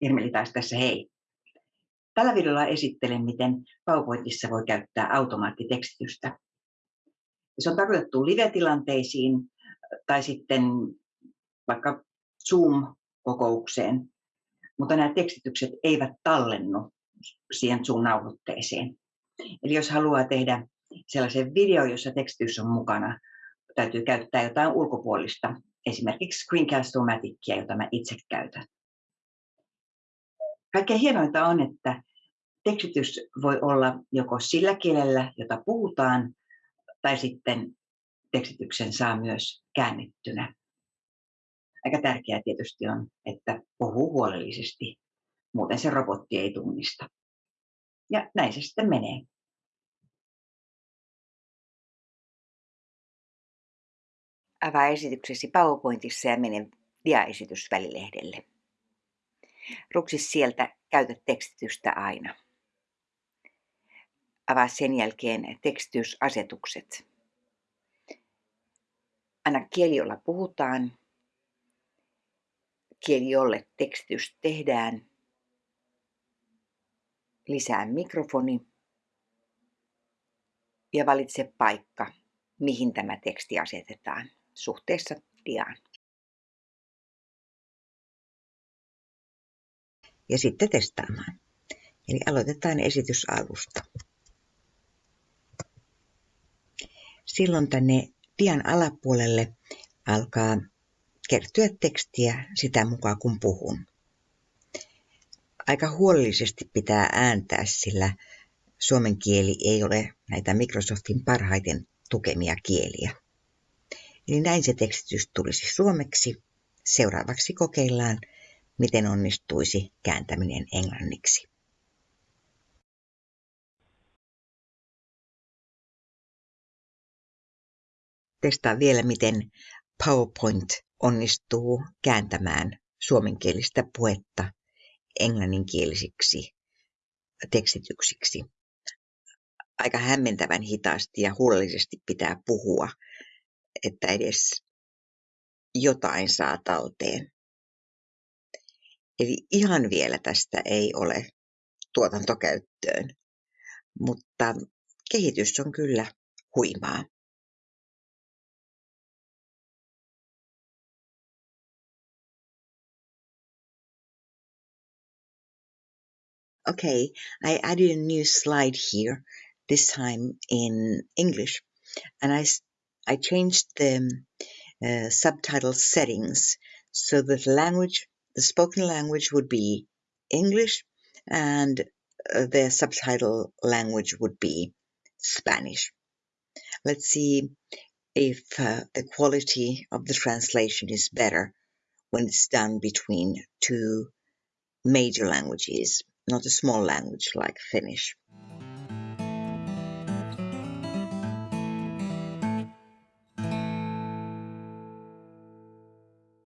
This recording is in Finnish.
Irmeli taas tässä hei. Tällä videolla esittelen, miten PowerPointissa voi käyttää automaattitekstitystä. Se on tarkoitettu live-tilanteisiin tai sitten vaikka Zoom-kokoukseen, mutta nämä tekstitykset eivät tallennu siihen Zoom-nauhoitteeseen. Eli jos haluaa tehdä sellaisen video, jossa tekstitys on mukana, täytyy käyttää jotain ulkopuolista, esimerkiksi Screencast-O-Maticia, jota mä itse käytän. Kaikkein hienointa on, että tekstitys voi olla joko sillä kielellä, jota puhutaan, tai sitten tekstityksen saa myös käännettynä. Aika tärkeää tietysti on, että puhuu huolellisesti, muuten se robotti ei tunnista. Ja näin se sitten menee. Avaa esityksesi PowerPointissa ja mene diaesitysvälilehdelle. Ruksi sieltä Käytä tekstitystä aina. Avaa sen jälkeen tekstitysasetukset. Anna kieli, jolla puhutaan, kieli, jolle tekstitys tehdään, lisää mikrofoni ja valitse paikka, mihin tämä teksti asetetaan suhteessa diaan. Ja sitten testaamaan. Eli aloitetaan esitysalusta. Silloin tänne dian alapuolelle alkaa kertyä tekstiä sitä mukaan kun puhun. Aika huolellisesti pitää ääntää, sillä suomen kieli ei ole näitä Microsoftin parhaiten tukemia kieliä. Eli näin se tekstitys tulisi suomeksi. Seuraavaksi kokeillaan miten onnistuisi kääntäminen englanniksi. Testaa vielä, miten PowerPoint onnistuu kääntämään suomenkielistä puhetta englanninkielisiksi tekstityksiksi. Aika hämmentävän hitaasti ja huolellisesti pitää puhua, että edes jotain saa talteen. Eli ihan vielä tästä ei ole tuotantokäyttöön, mutta kehitys on kyllä huimaa. Okay, I added a new slide here, this time in English, and I, I changed the uh, subtitle settings so that language the spoken language would be English and uh, the subtitle language would be Spanish. Let's see if uh, the quality of the translation is better when it's done between two major languages, not a small language like Finnish.